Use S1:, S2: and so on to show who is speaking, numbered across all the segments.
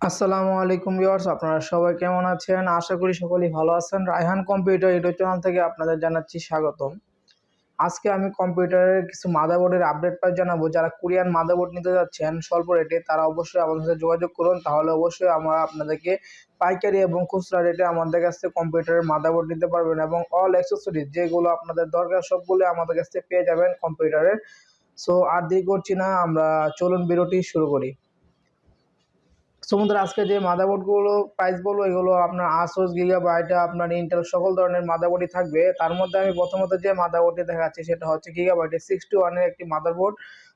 S1: আসসালামু আলাইকুম ভিউয়ার্স, আপনারা সবাই কেমন আছেন? আশা করি সকলেই ভালো আছেন। রায়হান কম্পিউটার ইউটিউব চ্যানেল থেকে আপনাদের জানাচ্ছি স্বাগতম। আজকে আমি কম্পিউটারের কিছু মাদারবোর্ডের আপডেট পাই জানাব। যারা কোরিয়ান মাদারবোর্ড নিতে যাচ্ছেন স্বল্প রেটে তারা অবশ্যই আমাদের সাথে যোগাযোগ করুন। তাহলে অবশ্যই আমরা আপনাদেরকে পাইকারি এবং খুচরা রেটে আমাদের কাছ থেকে কম্পিউটারের মাদারবোর্ড নিতে পারবেন এবং অল অ্যাক্সেসরিজ যেগুলো আপনাদের দরকার সবগুলো আমাদের কাছ থেকে পেয়ে যাবেন কম্পিউটারের। সো আর দেরি করছি না, আমরা চলুন বিরতি শুরু করি। সমুদ্র আজকে যে মাদারবোর্ডগুলো প্রাইস বলব এগুলো আপনার আসোস গিগাবাইট আপনার ইন্টেল সকল ধরনের মাদারবোর্ডই থাকবে। তার মধ্যে আমি প্রথমত যে মাদারবোর্ডটি দেখাচ্ছি, সেটা হচ্ছে গিগাবাইটের সিক্সটি ওয়ানের একটি মাদারবোর্ড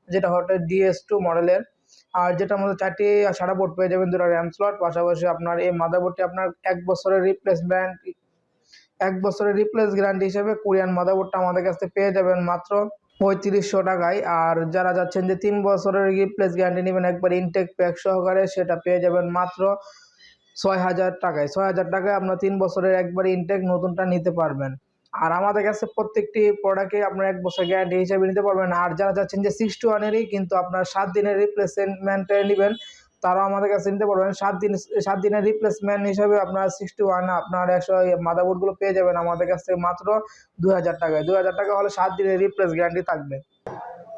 S1: যেটা হচ্ছে ডিএস টু মডেলের আর যেটার মধ্যে চারটি সারা বোর্ড পেয়ে যাবেন, দুটো র্যাম স্লট পাশাপাশি আপনার এই মাদারবোর্ডটি আপনার এক বছরের রিপ্লেসমেন্ট এক বছরের রিপ্লেস গ্যারান্টি হিসেবে কোরিয়ান মাদারবোর্ডটা আমাদের কাছ পেয়ে যাবেন মাত্র পঁয়ত্রিশশো টাকায়। আর যারা যাচ্ছেন যে তিন বছরের রিপ্লেস গ্যারান্টি নেবেন, একবার ইনটেক প্যাক সহকারে সেটা পেয়ে যাবেন মাত্র ছয় হাজার টাকায়। ছয় হাজার টাকায় আপনার তিন বছরের একবার ইনটেক নতুনটা নিতে পারবেন। আর আমাদের কাছে প্রত্যেকটি প্রোডাক্টে আপনার এক বছর গ্যারান্টি হিসাবে নিতে পারবেন। আর যারা যাচ্ছেন যে সিক্স টু ওয়ানেরই কিন্তু আপনার সাত দিনের রিপ্লেসমেন্টে নেবেন তারাও আমাদের কাছে নিতে পারবেন। সাত দিন, সাত দিনের রিপ্লেসমেন্ট হিসাবে আপনার সিক্সটি ওয়ান আপনার একশো মাদারবোর্ডগুলো পেয়ে যাবেন আমাদের কাছ থেকে মাত্র দু হাজার টাকায়। দু হাজার টাকা হলে সাত দিনের রিপ্লেস গ্যারান্টি থাকবে।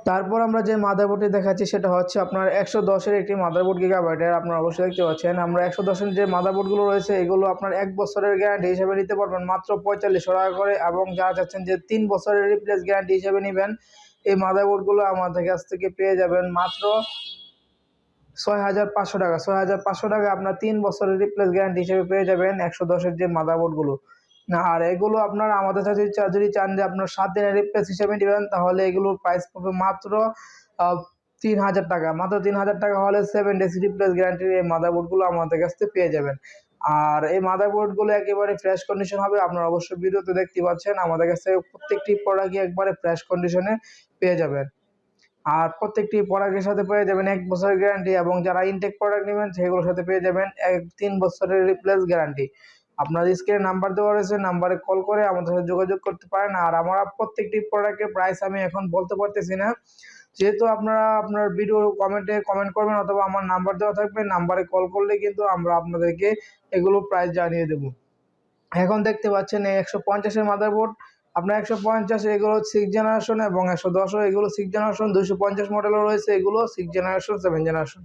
S1: তারপর আমরা যে মাদারবোর্ডটি দেখাচ্ছি, সেটা হচ্ছে আপনার একশো দশের একটি মাদারবোর্ড গিগাবাইটের আপনারা অবশ্যই দেখতে পাচ্ছেন, আমরা একশো দশের যে মাদারবোর্ডগুলো রয়েছে, এগুলো আপনার এক বছরের গ্যারান্টি হিসেবে নিতে পারবেন। মাত্র পঁয়তাল্লিশশো টাকা করে এবং যারা চাচ্ছেন যে তিন বছরের রিপ্লেস গ্যারান্টি হিসেবে নেবেন, এই মাদারবোর্ডগুলো আমাদের কাছ থেকে পেয়ে যাবেন মাত্র ছয় হাজার পাঁচশো টাকা। ছয় হাজার পাঁচশো টাকা আপনার তিন বছরের রিপ্লেস গ্যারান্টি হিসেবে পেয়ে যাবেন একশো দশের যে মাদারবোর্ডগুলো আর এগুলো আপনার আমাদের সাথে যদি চান যে আপনার সাত দিনের রিপ্লেস হিসেবে নেবেন, তাহলে এগুলোর প্রাইস পড়বে মাত্র তিন হাজার টাকা। মাত্র তিন হাজার টাকা হলে সেভেন ডেজ রিপ্লেস গ্যারান্টির এই মাদারবোর্ডগুলো আমাদের কাছ থেকে পেয়ে যাবেন। আর এই মাদারবোর্ডগুলো একেবারে ফ্রেশ কন্ডিশন হবে, আপনারা অবশ্যই ভিডিওতে দেখতে পাচ্ছেন। আমাদের কাছ থেকে প্রত্যেকটি প্রোডাক্টই একবারে ফ্রেশ কন্ডিশনে পেয়ে যাবেন। আর প্রত্যেকটি প্রোডাক্টের সাথে পেয়ে যাবেন এক বছরের গ্যারান্টি এবং যারা ইনটেক প্রোডাক্ট নেবেন সেগুলোর সাথে পেয়ে যাবেন এক তিন বছরের রিপ্লেস গ্যারান্টি আপনার স্ক্রিনে নাম্বার দেওয়া রয়েছে নাম্বারে কল করে আমাদের সাথে যোগাযোগ করতে পারেন। আর আমরা প্রত্যেকটি প্রোডাক্টের প্রাইস আমি এখন বলতে পারতেছি না। যেহেতু আপনারা আপনার ভিডিও কমেন্টে কমেন্ট করবেন অথবা আমার নাম্বার দেওয়া থাকবে নাম্বারে কল করলে কিন্তু আমরা আপনাদেরকে এগুলো প্রাইস জানিয়ে দেব। এখন দেখতে পাচ্ছেন একশো পঞ্চাশের মাদারবোর্ড আপনার একশো পঞ্চাশ, এগুলো সিক্স জেনারেশন এবং একশো দশও এগুলো সিক্স জেনারেশন দুশো পঞ্চাশ মডেলও রয়েছে, এগুলো সিক্স জেনারেশন সেভেন জেনারেশন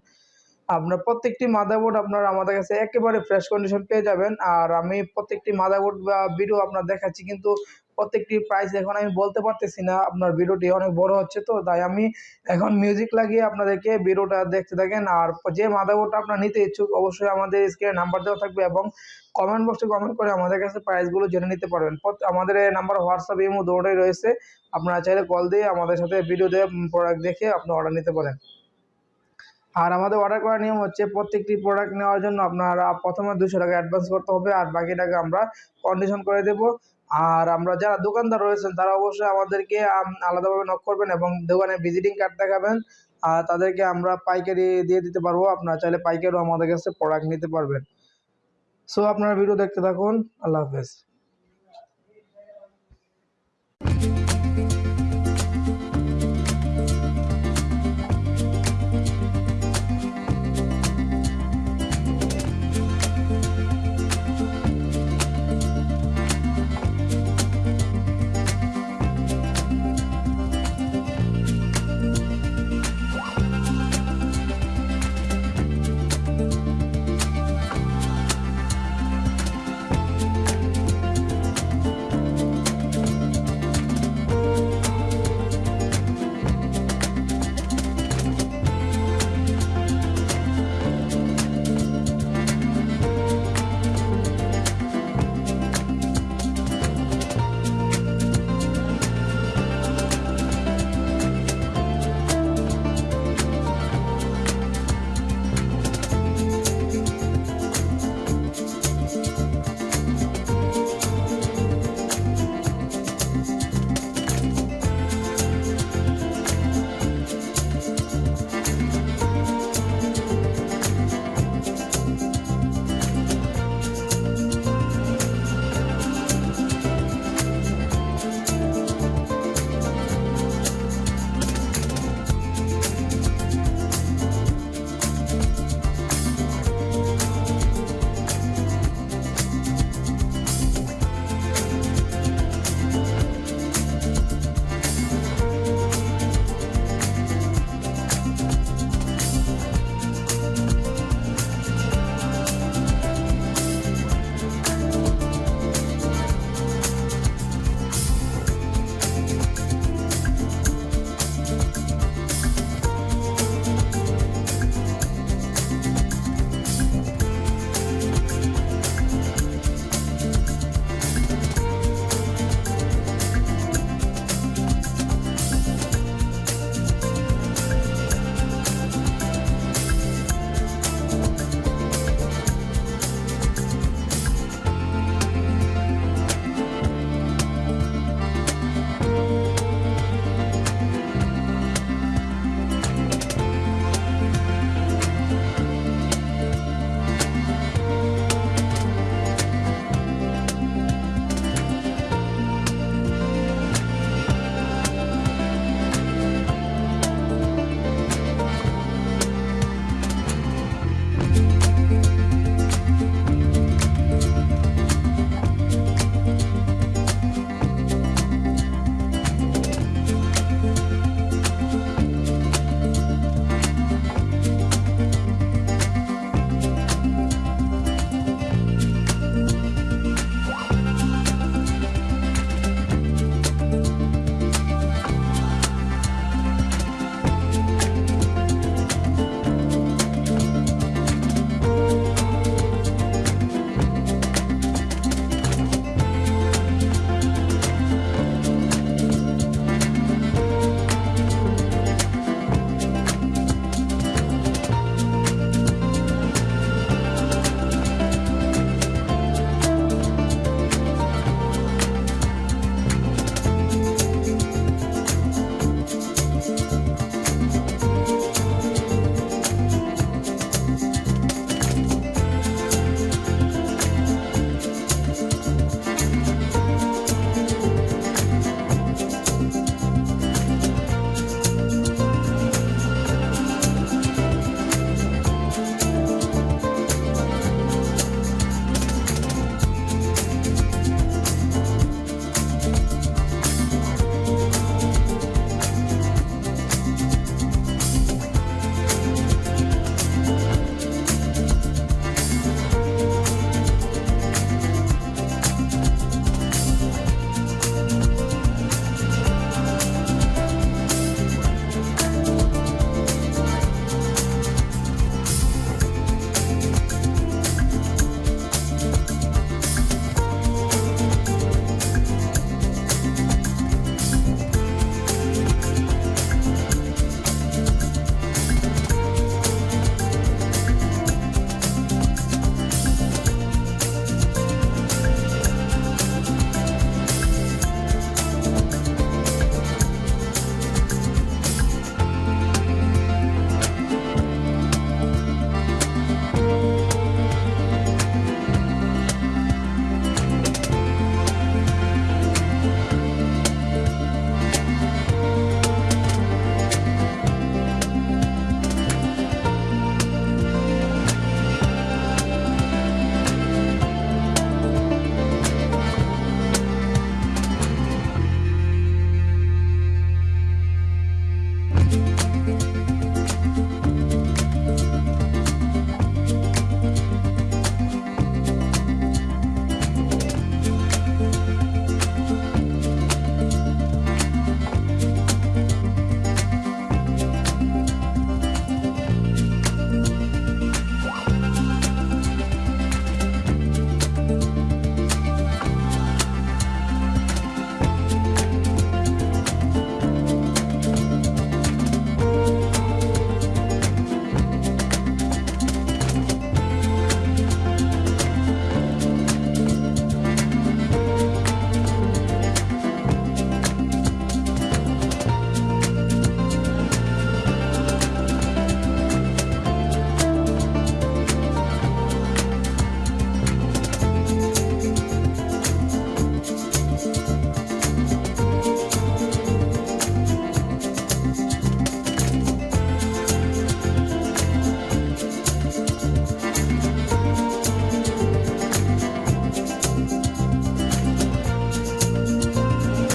S1: আপনার প্রত্যেকটি মাদারবোর্ড আপনার আমাদের কাছে একেবারে ফ্রেশ কন্ডিশন পেয়ে যাবেন। আর আমি প্রত্যেকটি মাদারবোর্ড বা ভিডিও আপনার দেখাচ্ছি, কিন্তু প্রত্যেকটি প্রাইস এখন আমি বলতে পারতেছি না। আপনার ভিডিওটি অনেক বড় হচ্ছে তো, তাই আমি এখন মিউজিক লাগিয়ে আপনাদেরকে ভিডিওটা দেখতে থাকেন। আর যে মাদারবোর্ডটা আপনার নিতে ইচ্ছুক, অবশ্যই আমাদের স্ক্রিনে নাম্বার দেওয়া থাকবে এবং কমেন্ট বক্সে কমেন্ট করে আমাদের কাছে প্রাইসগুলো জেনে নিতে পারবেন। আমাদের নাম্বার হোয়াটসঅ্যাপ ইমো দৌড়াই রয়েছে। আপনারা চাইলে কল দিয়ে আমাদের সাথে ভিডিও দিয়ে প্রোডাক্ট দেখে আপনি অর্ডার নিতে পারেন। আর আমাদের অর্ডার করার নিয়ম হচ্ছে প্রত্যেকটি প্রোডাক্ট নেওয়ার জন্য আপনারা প্রথমে দুশো টাকা অ্যাডভান্স করতে হবে আর বাকি টাকা আমরা কন্ডিশন করে দেব। আর আমরা যারা দোকানদার রয়েছেন, তারা অবশ্যই আমাদেরকে আলাদাভাবে নক করবেন এবং দোকানে ভিজিটিং কার্ড দেখাবেন। আর তাদেরকে আমরা পাইকারি দিয়ে দিতে পারব। আপনারা চাইলে পাইকারিও আমাদের কাছে প্রোডাক্ট নিতে পারবেন। সো আপনারা ভিডিও দেখতে থাকুন। আল্লাহ হাফেজ।